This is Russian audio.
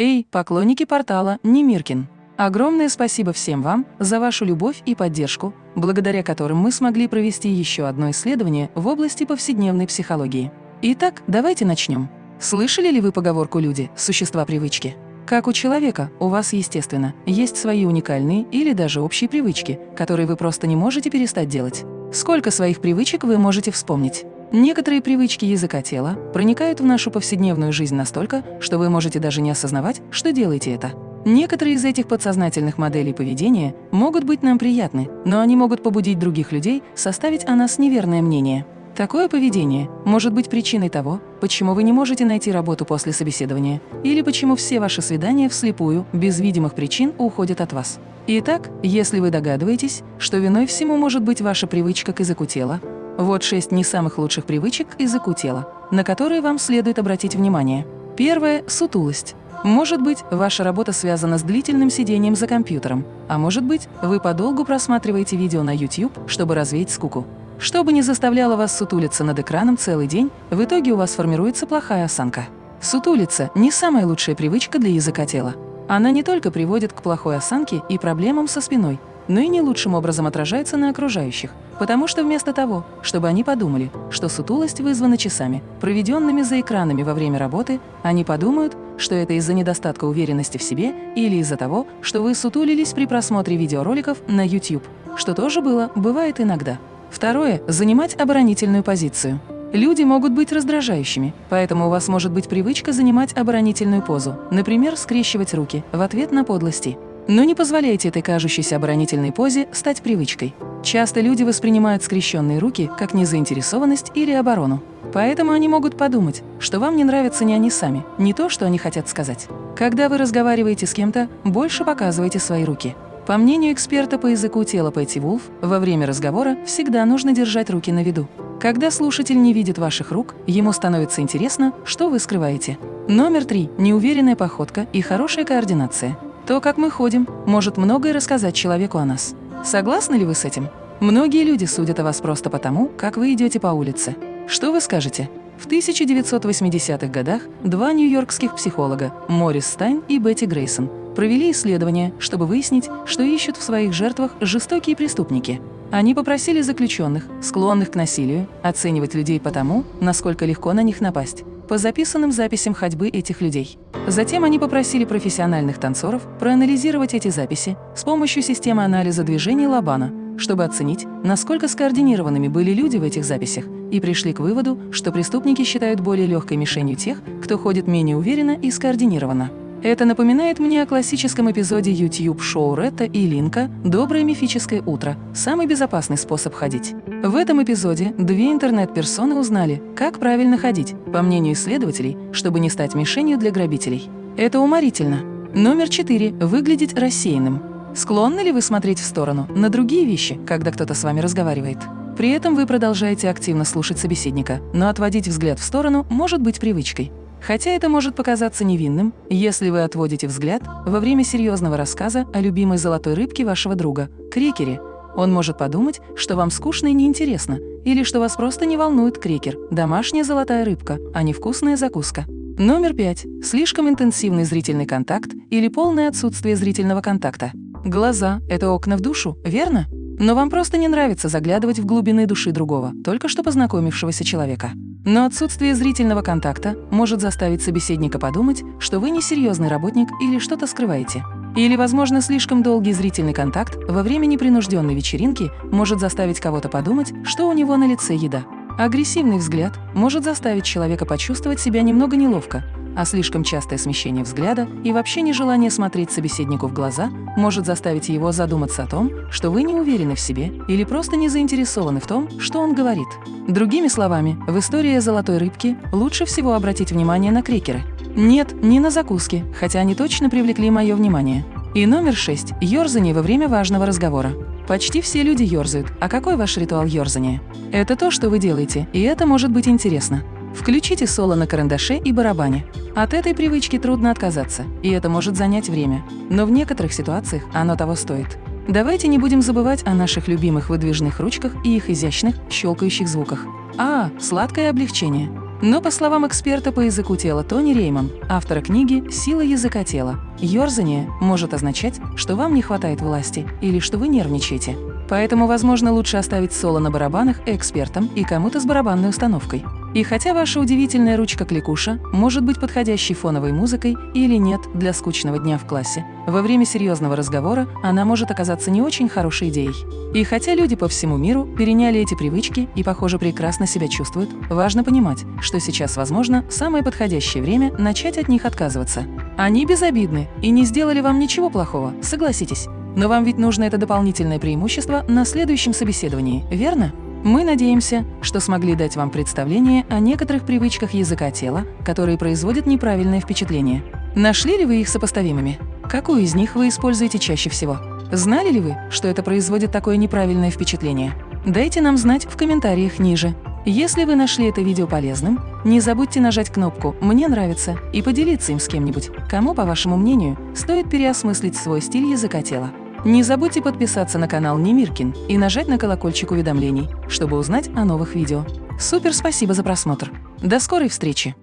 Эй, поклонники портала Немиркин! Огромное спасибо всем вам за вашу любовь и поддержку, благодаря которым мы смогли провести еще одно исследование в области повседневной психологии. Итак, давайте начнем. Слышали ли вы поговорку «люди – существа привычки»? Как у человека, у вас, естественно, есть свои уникальные или даже общие привычки, которые вы просто не можете перестать делать. Сколько своих привычек вы можете вспомнить? Некоторые привычки языка тела проникают в нашу повседневную жизнь настолько, что вы можете даже не осознавать, что делаете это. Некоторые из этих подсознательных моделей поведения могут быть нам приятны, но они могут побудить других людей составить о нас неверное мнение. Такое поведение может быть причиной того, почему вы не можете найти работу после собеседования, или почему все ваши свидания вслепую, без видимых причин, уходят от вас. Итак, если вы догадываетесь, что виной всему может быть ваша привычка к языку тела, вот шесть не самых лучших привычек языку тела, на которые вам следует обратить внимание. Первое – сутулость. Может быть, ваша работа связана с длительным сидением за компьютером, а может быть, вы подолгу просматриваете видео на YouTube, чтобы развеять скуку. Что бы ни заставляло вас сутулиться над экраном целый день, в итоге у вас формируется плохая осанка. Сутулиться – не самая лучшая привычка для языка тела. Она не только приводит к плохой осанке и проблемам со спиной, но и не лучшим образом отражается на окружающих, потому что вместо того, чтобы они подумали, что сутулость вызвана часами, проведенными за экранами во время работы, они подумают, что это из-за недостатка уверенности в себе или из-за того, что вы сутулились при просмотре видеороликов на YouTube, что тоже было, бывает иногда. Второе – занимать оборонительную позицию. Люди могут быть раздражающими, поэтому у вас может быть привычка занимать оборонительную позу, например, скрещивать руки в ответ на подлости. Но не позволяйте этой кажущейся оборонительной позе стать привычкой. Часто люди воспринимают скрещенные руки как незаинтересованность или оборону. Поэтому они могут подумать, что вам не нравятся не они сами, не то, что они хотят сказать. Когда вы разговариваете с кем-то, больше показывайте свои руки. По мнению эксперта по языку тела Пэтти Вулф, во время разговора всегда нужно держать руки на виду. Когда слушатель не видит ваших рук, ему становится интересно, что вы скрываете. Номер три – неуверенная походка и хорошая координация. То, как мы ходим, может многое рассказать человеку о нас. Согласны ли вы с этим? Многие люди судят о вас просто потому, как вы идете по улице. Что вы скажете? В 1980-х годах два нью-йоркских психолога, Морис Стайн и Бетти Грейсон, провели исследование, чтобы выяснить, что ищут в своих жертвах жестокие преступники. Они попросили заключенных, склонных к насилию, оценивать людей по тому, насколько легко на них напасть, по записанным записям ходьбы этих людей. Затем они попросили профессиональных танцоров проанализировать эти записи с помощью системы анализа движений Лабана, чтобы оценить, насколько скоординированными были люди в этих записях, и пришли к выводу, что преступники считают более легкой мишенью тех, кто ходит менее уверенно и скоординированно. Это напоминает мне о классическом эпизоде YouTube-шоу Ретта и Линка «Доброе мифическое утро. Самый безопасный способ ходить». В этом эпизоде две интернет-персоны узнали, как правильно ходить, по мнению исследователей, чтобы не стать мишенью для грабителей. Это уморительно. Номер четыре – выглядеть рассеянным. Склонны ли вы смотреть в сторону, на другие вещи, когда кто-то с вами разговаривает? При этом вы продолжаете активно слушать собеседника, но отводить взгляд в сторону может быть привычкой. Хотя это может показаться невинным, если вы отводите взгляд во время серьезного рассказа о любимой золотой рыбке вашего друга – крекере. Он может подумать, что вам скучно и неинтересно, или что вас просто не волнует крекер – домашняя золотая рыбка, а не вкусная закуска. Номер пять. Слишком интенсивный зрительный контакт или полное отсутствие зрительного контакта. Глаза – это окна в душу, верно? Но вам просто не нравится заглядывать в глубины души другого, только что познакомившегося человека. Но отсутствие зрительного контакта может заставить собеседника подумать, что вы несерьезный работник или что-то скрываете. Или, возможно, слишком долгий зрительный контакт во время непринужденной вечеринки может заставить кого-то подумать, что у него на лице еда. Агрессивный взгляд может заставить человека почувствовать себя немного неловко, а слишком частое смещение взгляда и вообще нежелание смотреть собеседнику в глаза может заставить его задуматься о том, что вы не уверены в себе или просто не заинтересованы в том, что он говорит. Другими словами, в истории золотой рыбке лучше всего обратить внимание на крекеры. Нет, не на закуски, хотя они точно привлекли мое внимание. И номер шесть – ёрзание во время важного разговора. Почти все люди ёрзают. А какой ваш ритуал ёрзания? Это то, что вы делаете, и это может быть интересно. Включите соло на карандаше и барабане. От этой привычки трудно отказаться, и это может занять время. Но в некоторых ситуациях оно того стоит. Давайте не будем забывать о наших любимых выдвижных ручках и их изящных, щелкающих звуках. А, сладкое облегчение. Но по словам эксперта по языку тела Тони Рейман, автора книги «Сила языка тела», ёрзание может означать, что вам не хватает власти или что вы нервничаете. Поэтому, возможно, лучше оставить соло на барабанах экспертам и кому-то с барабанной установкой. И хотя ваша удивительная ручка-кликуша может быть подходящей фоновой музыкой или нет для скучного дня в классе, во время серьезного разговора она может оказаться не очень хорошей идеей. И хотя люди по всему миру переняли эти привычки и, похоже, прекрасно себя чувствуют, важно понимать, что сейчас, возможно, самое подходящее время начать от них отказываться. Они безобидны и не сделали вам ничего плохого, согласитесь. Но вам ведь нужно это дополнительное преимущество на следующем собеседовании, верно? Мы надеемся, что смогли дать вам представление о некоторых привычках языка тела, которые производят неправильное впечатление. Нашли ли вы их сопоставимыми? Какую из них вы используете чаще всего? Знали ли вы, что это производит такое неправильное впечатление? Дайте нам знать в комментариях ниже. Если вы нашли это видео полезным, не забудьте нажать кнопку «Мне нравится» и поделиться им с кем-нибудь, кому, по вашему мнению, стоит переосмыслить свой стиль языка тела. Не забудьте подписаться на канал Немиркин и нажать на колокольчик уведомлений, чтобы узнать о новых видео. Супер спасибо за просмотр! До скорой встречи!